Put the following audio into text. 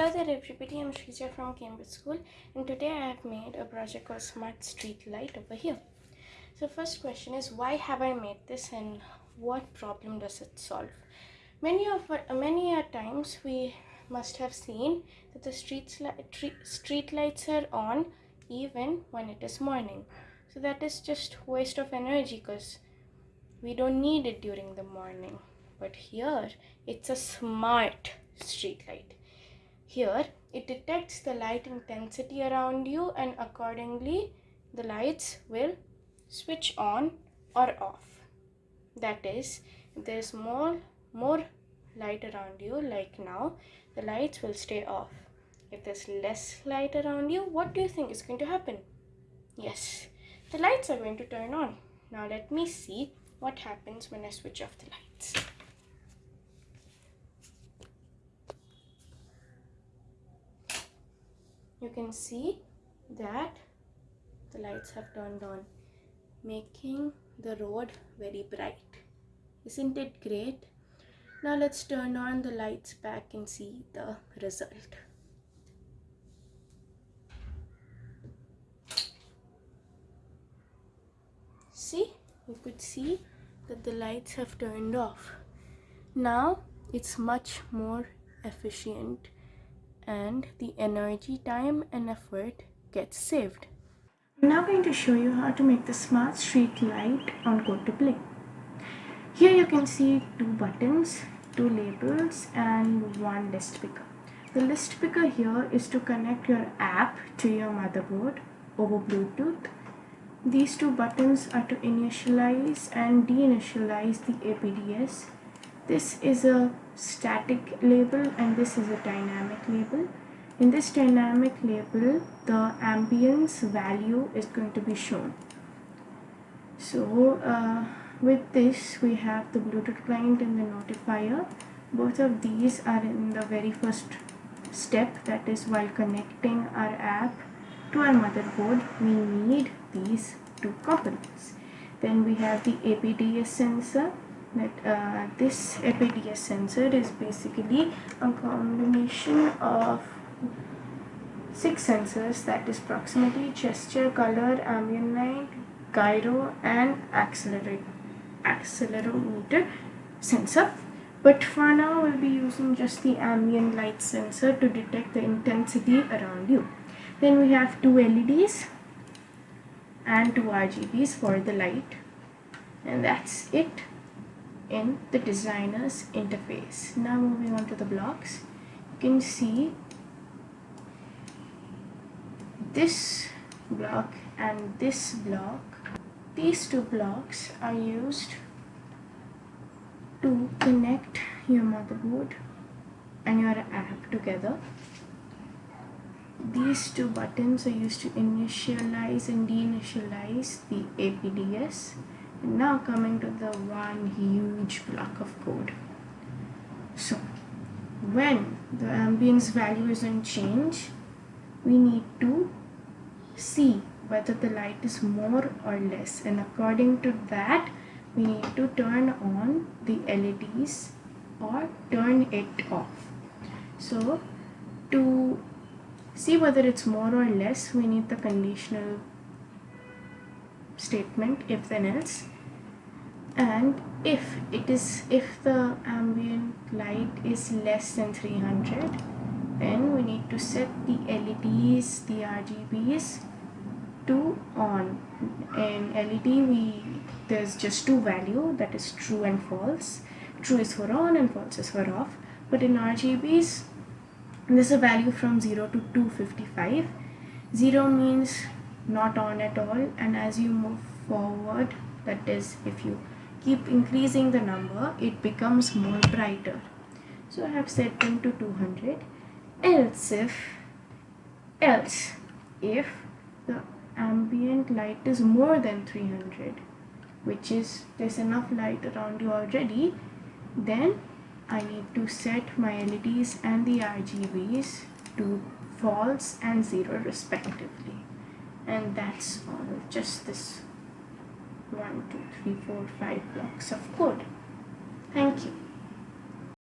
Hello there everybody, I'm Shrija from Cambridge School and today I have made a project called Smart Street Light over here. So first question is why have I made this and what problem does it solve? Many of many a times we must have seen that the streets li street lights are on even when it is morning. So that is just waste of energy because we don't need it during the morning. But here it's a smart street light here, it detects the light intensity around you and accordingly the lights will switch on or off. That is, if there's more, more light around you like now, the lights will stay off. If there's less light around you, what do you think is going to happen? Yes, the lights are going to turn on. Now let me see what happens when I switch off the lights. You can see that the lights have turned on making the road very bright. Isn't it great? Now let's turn on the lights back and see the result. See you could see that the lights have turned off. Now it's much more efficient and the energy, time and effort gets saved. I'm now going to show you how to make the smart street light on Code to Play. Here you can see two buttons, two labels and one list picker. The list picker here is to connect your app to your motherboard over Bluetooth. These two buttons are to initialize and deinitialize the APDS this is a static label and this is a dynamic label. In this dynamic label the ambience value is going to be shown. So uh, with this we have the bluetooth client and the notifier. Both of these are in the very first step that is while connecting our app to our motherboard we need these two components then we have the APDS sensor that uh, this APDS sensor is basically a combination of six sensors that is proximity, gesture, color, ambient light, gyro and accelerometer sensor. But for now we'll be using just the ambient light sensor to detect the intensity around you. Then we have two LEDs and two RGBs for the light. And that's it in the designer's interface. Now moving on to the blocks, you can see this block and this block. These two blocks are used to connect your motherboard and your app together. These two buttons are used to initialize and deinitialize the APDS now coming to the one huge block of code. So when the ambience value is in change we need to see whether the light is more or less. And according to that we need to turn on the LEDs or turn it off. So to see whether it's more or less we need the conditional statement if then else. And if it is if the ambient light is less than 300 then we need to set the LEDs the RGBs to on. In LED we there's just two value that is true and false. True is for on and false is for off. But in RGBs there's a value from 0 to 255 0 means not on at all. And as you move forward that is if you keep increasing the number it becomes more brighter. So I have set them to 200 else if else if the ambient light is more than 300 which is there's enough light around you already then I need to set my LEDs and the RGBs to false and 0 respectively and that's all. Just this one two three four five blocks of code. Thank you.